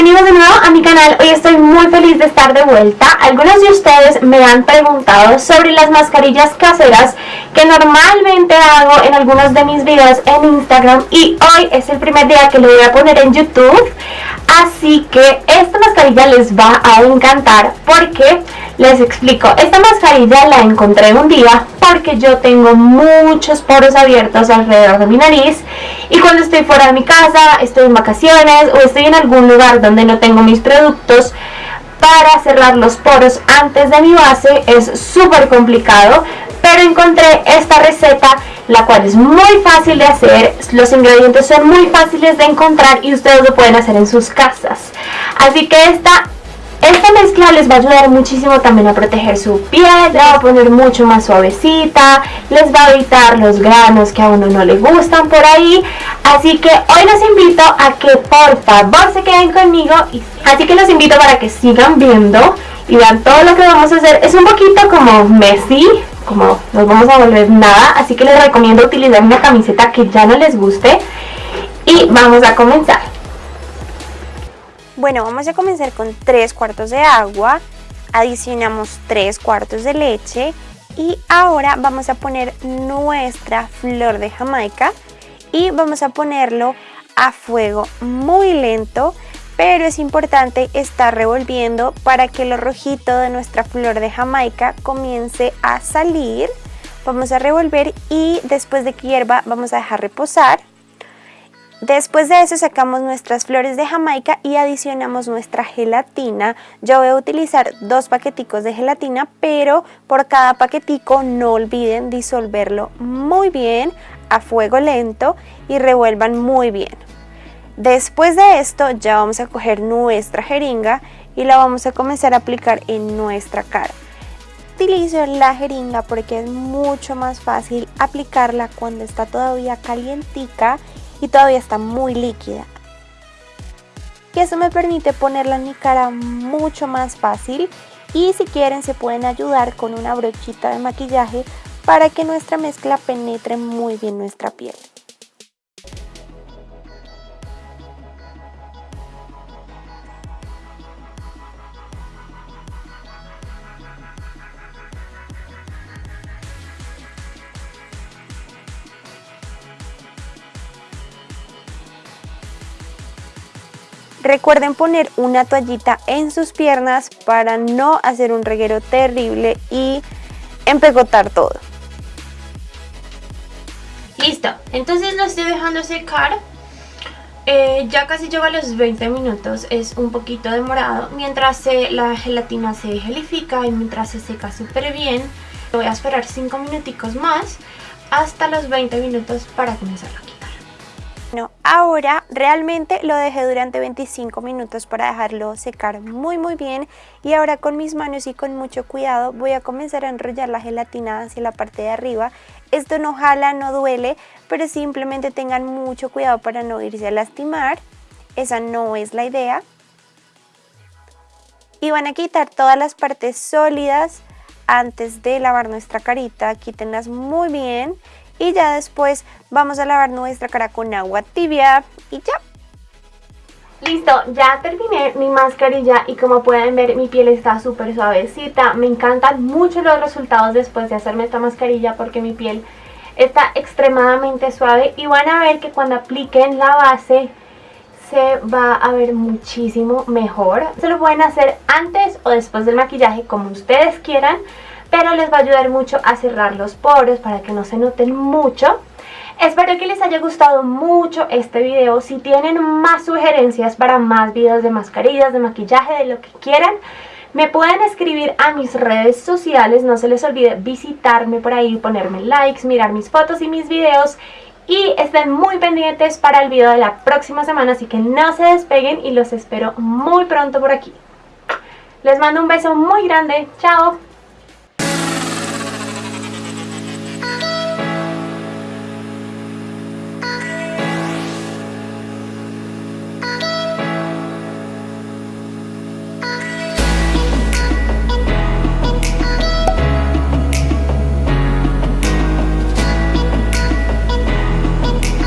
bienvenidos de nuevo a mi canal, hoy estoy muy feliz de estar de vuelta. Algunos de ustedes me han preguntado sobre las mascarillas caseras que normalmente hago en algunos de mis videos en Instagram Y hoy es el primer día que lo voy a poner en YouTube Así que esta mascarilla les va a encantar porque les explico, esta mascarilla la encontré un día porque yo tengo muchos poros abiertos alrededor de mi nariz y cuando estoy fuera de mi casa, estoy en vacaciones o estoy en algún lugar donde no tengo mis productos para cerrar los poros antes de mi base es súper complicado pero encontré esta receta la cual es muy fácil de hacer, los ingredientes son muy fáciles de encontrar y ustedes lo pueden hacer en sus casas así que esta esta mezcla les va a ayudar muchísimo también a proteger su piel, la va a poner mucho más suavecita, les va a evitar los granos que a uno no le gustan por ahí. Así que hoy los invito a que por favor se queden conmigo. Así que los invito para que sigan viendo y vean todo lo que vamos a hacer. Es un poquito como messy, como nos vamos a volver nada. Así que les recomiendo utilizar una camiseta que ya no les guste. Y vamos a comenzar. Bueno, vamos a comenzar con 3 cuartos de agua, adicionamos 3 cuartos de leche y ahora vamos a poner nuestra flor de jamaica y vamos a ponerlo a fuego muy lento pero es importante estar revolviendo para que lo rojito de nuestra flor de jamaica comience a salir vamos a revolver y después de que hierva vamos a dejar reposar Después de eso sacamos nuestras flores de jamaica y adicionamos nuestra gelatina. Yo voy a utilizar dos paqueticos de gelatina, pero por cada paquetico no olviden disolverlo muy bien a fuego lento y revuelvan muy bien. Después de esto ya vamos a coger nuestra jeringa y la vamos a comenzar a aplicar en nuestra cara. Utilizo la jeringa porque es mucho más fácil aplicarla cuando está todavía calientica y todavía está muy líquida. Y eso me permite ponerla en mi cara mucho más fácil y si quieren se pueden ayudar con una brochita de maquillaje para que nuestra mezcla penetre muy bien nuestra piel. Recuerden poner una toallita en sus piernas para no hacer un reguero terrible y empegotar todo. Listo, entonces lo estoy dejando secar. Eh, ya casi lleva los 20 minutos, es un poquito demorado. Mientras la gelatina se gelifica y mientras se seca súper bien, voy a esperar 5 minuticos más hasta los 20 minutos para comenzar aquí. Bueno, ahora realmente lo dejé durante 25 minutos para dejarlo secar muy muy bien y ahora con mis manos y con mucho cuidado voy a comenzar a enrollar la gelatina hacia la parte de arriba. Esto no jala, no duele, pero simplemente tengan mucho cuidado para no irse a lastimar. Esa no es la idea. Y van a quitar todas las partes sólidas antes de lavar nuestra carita. Quítenlas muy bien y ya después vamos a lavar nuestra cara con agua tibia y ya. Listo, ya terminé mi mascarilla y como pueden ver mi piel está súper suavecita. Me encantan mucho los resultados después de hacerme esta mascarilla porque mi piel está extremadamente suave y van a ver que cuando apliquen la base se va a ver muchísimo mejor. Se lo pueden hacer antes o después del maquillaje como ustedes quieran pero les va a ayudar mucho a cerrar los poros para que no se noten mucho. Espero que les haya gustado mucho este video. Si tienen más sugerencias para más videos de mascarillas, de maquillaje, de lo que quieran, me pueden escribir a mis redes sociales. No se les olvide visitarme por ahí, ponerme likes, mirar mis fotos y mis videos. Y estén muy pendientes para el video de la próxima semana, así que no se despeguen y los espero muy pronto por aquí. Les mando un beso muy grande. Chao.